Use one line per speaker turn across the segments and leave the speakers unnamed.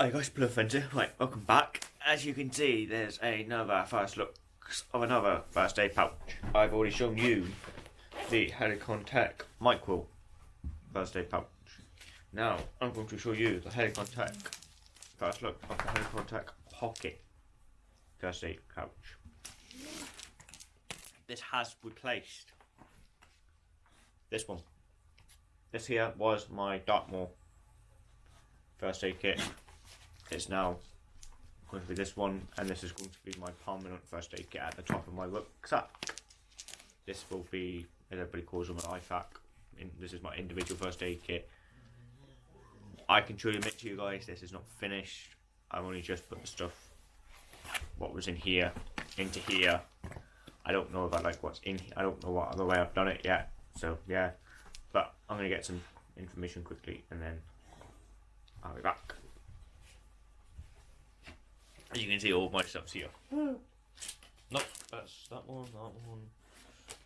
Hi guys, Blue Fencer. Right, welcome back. As you can see, there's another first look of another first aid pouch. I've already shown you the Helikon-Tex Micro first aid pouch. Now, I'm going to show you the Helikon-Tex first look of the Helikon-Tex Pocket first aid pouch. This has replaced this one. This here was my Dartmoor first aid kit. It's now going to be this one, and this is going to be my permanent first aid kit at the top of my rucksack. This will be, as everybody calls them, an IFAK. In, this is my individual first aid kit. I can truly admit to you guys, this is not finished. I've only just put the stuff, what was in here, into here. I don't know if I like what's in here. I don't know what other way I've done it yet. So, yeah. But I'm going to get some information quickly, and then I'll be back. As you can see, all my stuff's here. nope, that's that one, that one,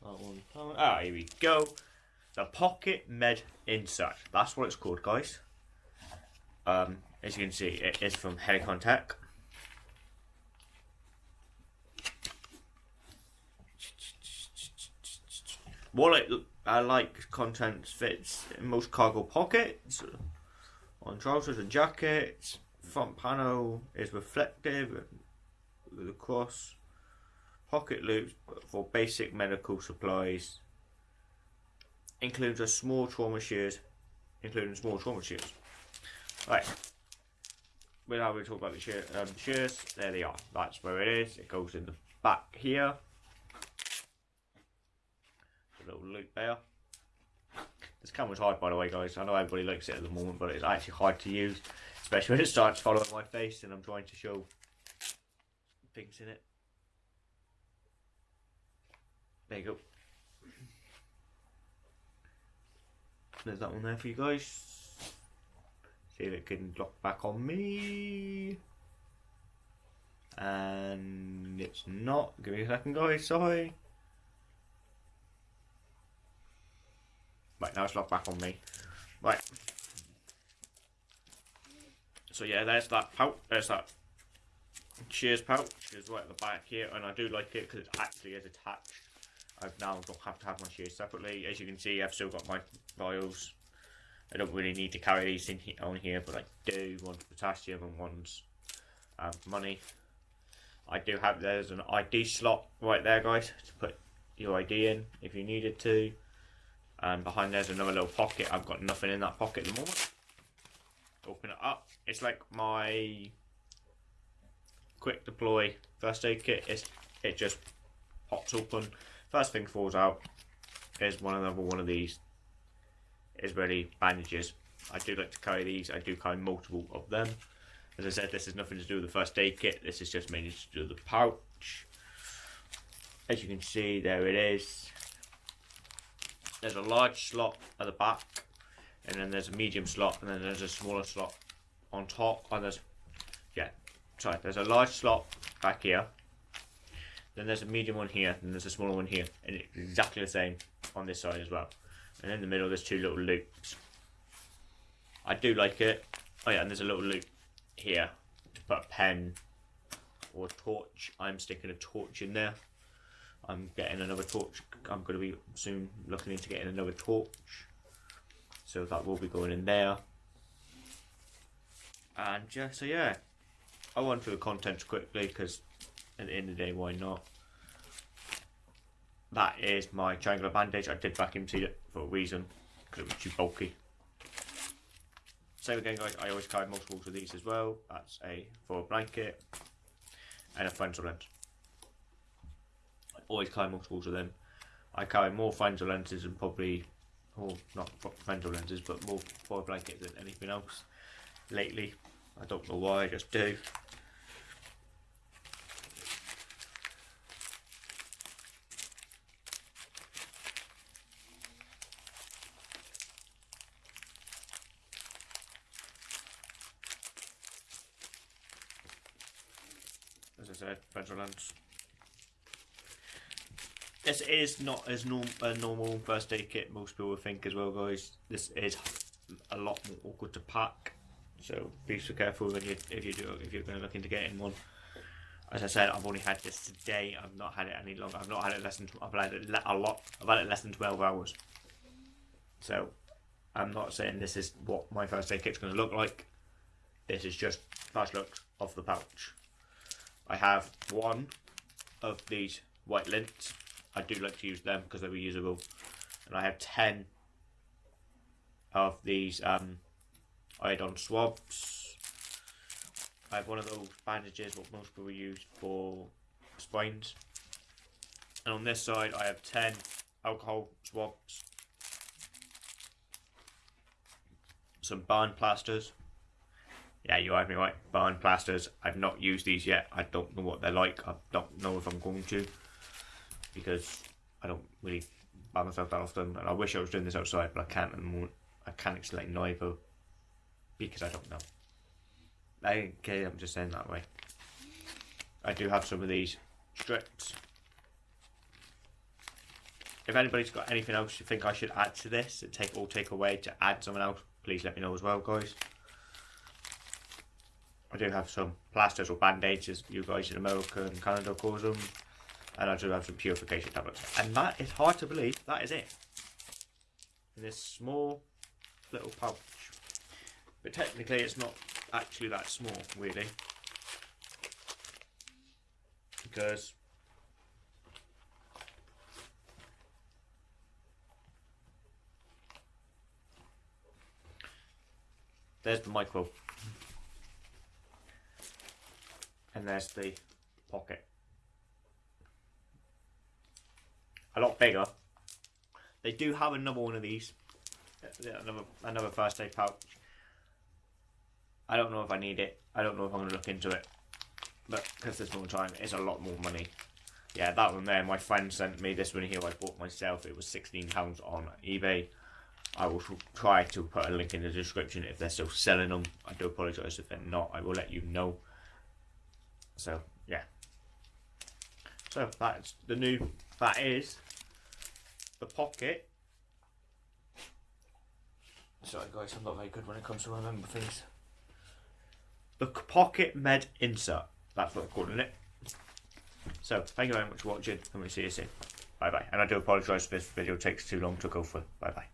that one, that one. Ah, here we go. The Pocket Med Insert. That's what it's called, guys. Um, as you can see, it is from Helikon-Tex. Wallet I like contents fits in most cargo pockets, on trousers and jackets. Front panel is reflective with a cross. Pocket loops for basic medical supplies. Includes a small trauma shears, including small trauma shears. Right. Without we talk about the shear, um, shears, there they are. That's where it is. It goes in the back here little loop there. This camera's hard by the way guys, I know everybody likes it at the moment but it's actually hard to use especially when it starts following my face and I'm trying to show things in it. There you go. There's that one there for you guys. See if it can lock back on me. And it's not. Give me a second guys, sorry. Right, now it's locked back on me. Right. So yeah, there's that pouch. There's that shears pouch. Is right at the back here, and I do like it because it actually is attached. I've now don't have to have my shears separately. As you can see, I've still got my vials. I don't really need to carry these in on here, but I do. One's potassium and one's um, money. I do have, there's an ID slot right there, guys, to put your ID in if you needed to. And behind there's another little pocket. I've got nothing in that pocket at the moment. Open it up. It's like my quick deploy first aid kit. It's, it just pops open. First thing falls out is one another one of these. Israeli bandages. I do like to carry these. I do carry multiple of them. As I said, this has nothing to do with the first aid kit. This is just mainly to do with the pouch. As you can see, there it is. There's a large slot at the back, and then there's a medium slot, and then there's a smaller slot on top. And there's, yeah, sorry, there's a large slot back here. Then there's a medium one here, and there's a smaller one here, and it's exactly the same on this side as well. And in the middle, there's two little loops. I do like it. Oh yeah, and there's a little loop here to put a pen or torch. I'm sticking a torch in there. I'm getting another torch. I'm going to be soon looking into getting another torch. So that will be going in there. And yeah, so yeah. I went through the contents quickly because at the end of the day, why not? That is my triangular bandage. I did vacuum seal it for a reason because it was too bulky. Same again, guys. I always carry multiples of these as well. That's a for a blanket and a frontal lens I always carry multiples of them. I carry more frontal lenses than probably, or not frontal lenses, but more foil blanket than anything else lately. I don't know why, I just do. As I said, frontal lens. This is not as norm a normal first aid kit most people think as well, guys. This is a lot more awkward to pack. So be so careful when you if you do if you're going to look into getting one. As I said, I've only had this today. I've not had it any longer. I've not had it less than. I've had it a lot. I've had it less than twelve hours. So, I'm not saying this is what my first aid kit's going to look like. This is just first look of the pouch. I have one of these white lints. I do like to use them because they're reusable. And I have 10 of these um, iodine swabs. I have one of those bandages what most people use for spines. And on this side I have 10 alcohol swabs. Some barn plasters. Yeah, you heard me right. Barn plasters. I've not used these yet. I don't know what they're like. I don't know if I'm going to. Because I don't really buy myself that often. And I wish I was doing this outside, but I can't moment. I can't explain neither. Because I don't know. Okay, I'm just saying that way. I do have some of these strips. If anybody's got anything else you think I should add to this, and take or take away to add something else, please let me know as well, guys. I do have some plasters or band-aids as you guys in America and Canada calls them. And I do have some purification tablets. And that is hard to believe, that is it. In this small little pouch. But technically it's not actually that small, really. Because there's the micro and there's the pocket. A lot bigger. They do have another one of these. Another another first aid pouch. I don't know if I need it. I don't know if I'm going to look into it. But because there's more time, it's a lot more money. Yeah, that one there, my friend sent me this one here I bought myself. It was £16 on eBay. I will try to put a link in the description if they're still selling them. I do apologise if they're not. I will let you know. So. So that's the new. That is the pocket. Sorry guys, I'm not very good when it comes to remember things. The pocket med insert. That's what I'm calling it. So thank you very much for watching, and we'll see you soon. Bye bye. And I do apologise if this video takes too long to go through. Bye bye.